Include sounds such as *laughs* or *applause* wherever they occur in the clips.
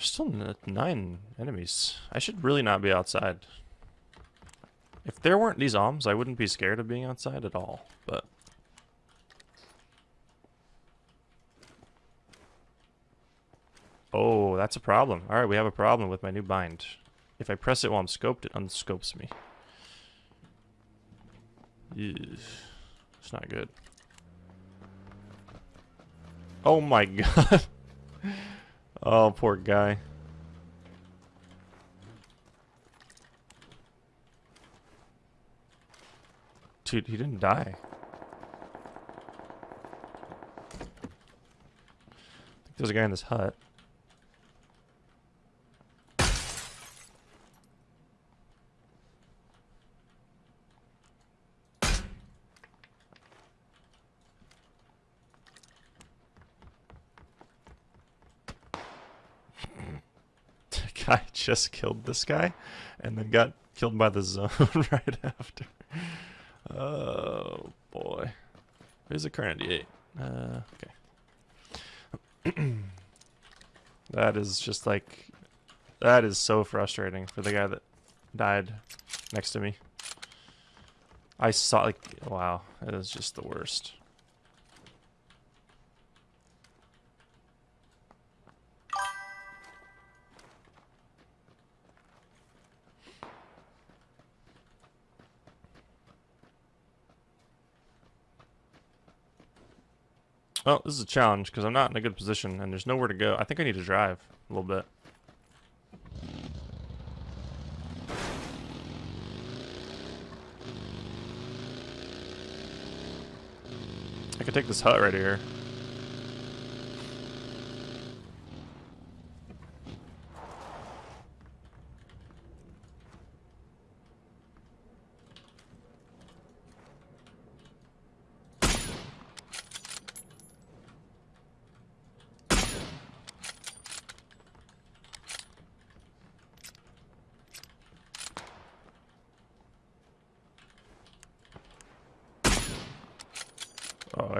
There's still nine enemies. I should really not be outside. If there weren't these alms, I wouldn't be scared of being outside at all, but... Oh, that's a problem. Alright, we have a problem with my new bind. If I press it while I'm scoped, it unscopes me. It's not good. Oh my *laughs* god. Oh, poor guy. Dude, he didn't die. There's a guy in this hut. *laughs* guy just killed this guy and then got killed by the zone *laughs* right after. Oh boy. Here's a current D8. Uh, okay. *clears throat* that is just like that is so frustrating for the guy that died next to me. I saw like wow, it is just the worst. Well, this is a challenge because I'm not in a good position and there's nowhere to go. I think I need to drive a little bit. I could take this hut right here.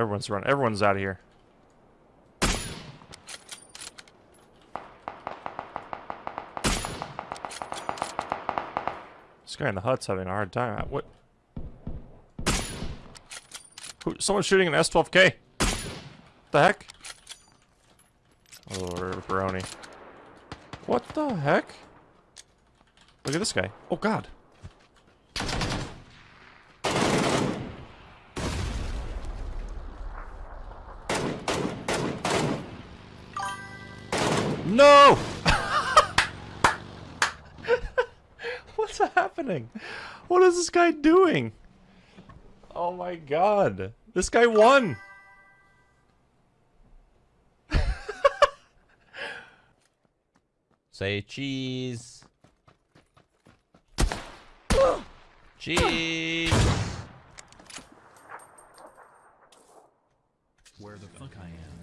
Everyone's run. Everyone's out of here. This guy in the hut's having a hard time. Uh, what? Who, someone's shooting an S12K. The heck? Oh, Baroni. What the heck? Look at this guy. Oh god. No! *laughs* What's happening? What is this guy doing? Oh my god. This guy won! *laughs* Say cheese. *gasps* cheese. Where the fuck I am?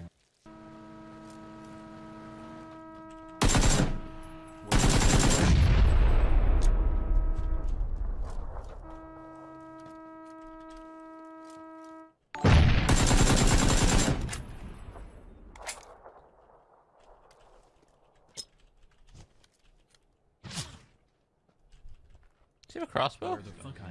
He have a crossbow? Where the fuck I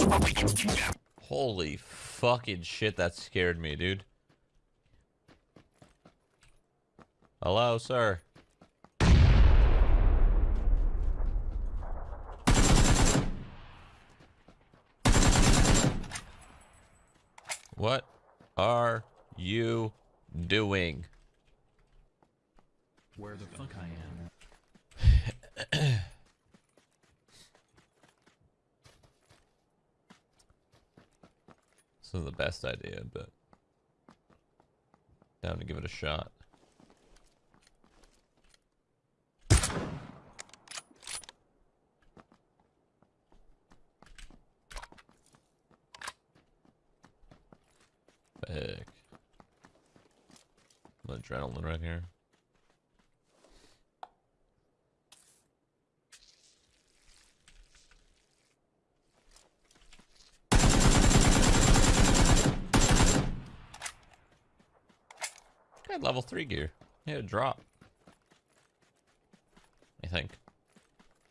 am? Holy fucking shit, that scared me, dude. Hello, sir. What are you doing? Where the fuck I am? This isn't the best idea, but down to give it a shot. adrenaline right here. Good level 3 gear. Yeah, drop. I think.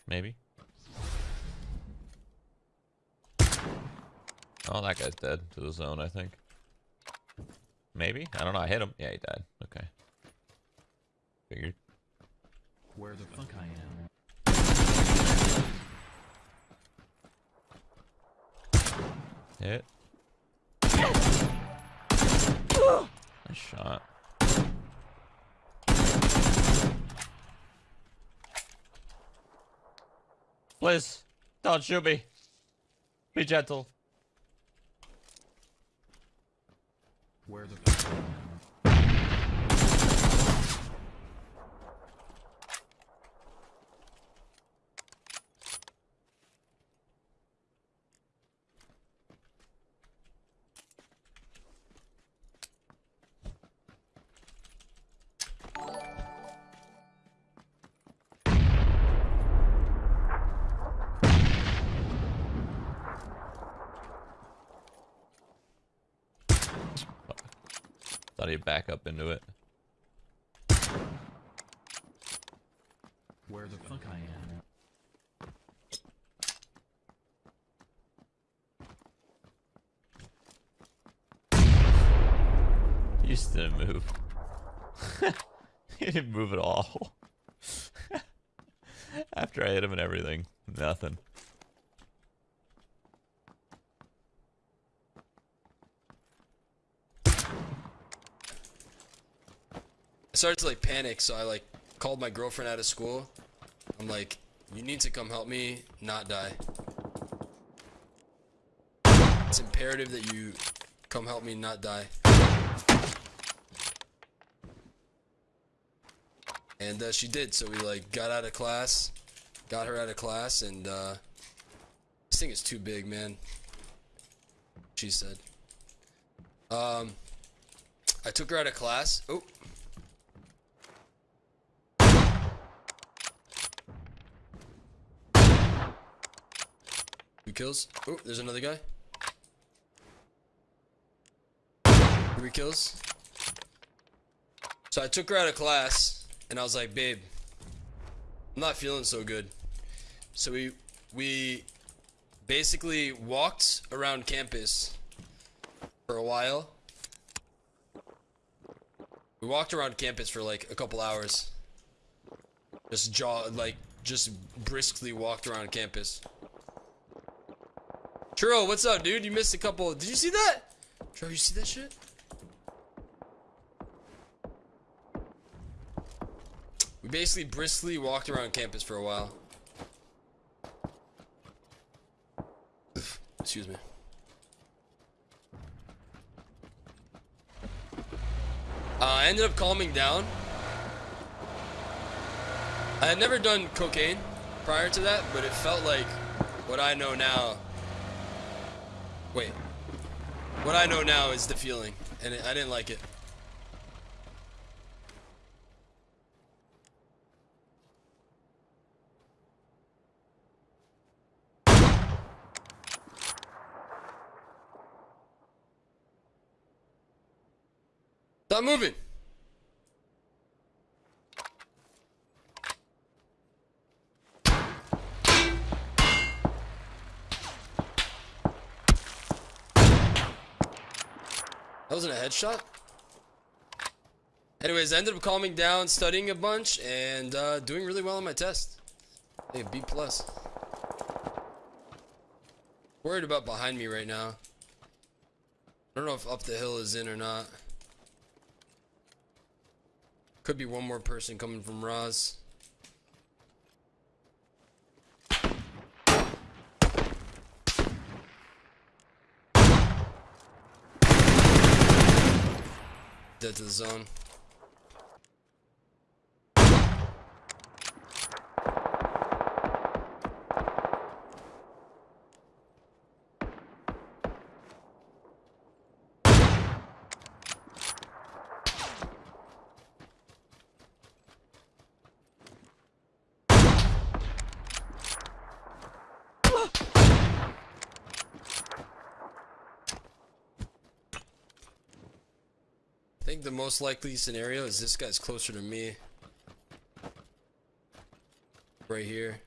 Maybe. Oh, that guy's dead to the zone, I think. Maybe? I don't know. I hit him. Yeah, he died. Okay. Figured. Where the fuck I am. Hit. Nice shot. Please, don't shoot me. Be gentle. Where the Thought he'd back up into it. Where the fuck I am. He just didn't move. *laughs* he didn't move at all. *laughs* After I hit him and everything, nothing. I started to like panic, so I like called my girlfriend out of school. I'm like, you need to come help me not die. It's imperative that you come help me not die. And uh, she did, so we like got out of class, got her out of class, and uh, this thing is too big, man. She said. Um, I took her out of class. Oh. Kills. Oh, there's another guy. Three kills. So I took her out of class, and I was like, babe, I'm not feeling so good. So we we basically walked around campus for a while. We walked around campus for like a couple hours. Just jaw like just briskly walked around campus. Churro, what's up, dude? You missed a couple. Did you see that? Churro, you see that shit? We basically briskly walked around campus for a while. Excuse me. Uh, I ended up calming down. I had never done cocaine prior to that, but it felt like what I know now. Wait. What I know now is the feeling, and it, I didn't like it. Stop moving. Wasn't a headshot? Anyways, I ended up calming down, studying a bunch, and uh, doing really well on my test. Hey, B plus. Worried about behind me right now. I don't know if up the hill is in or not. Could be one more person coming from Roz. Dead to the zone. The most likely scenario is this guy's closer to me. Right here.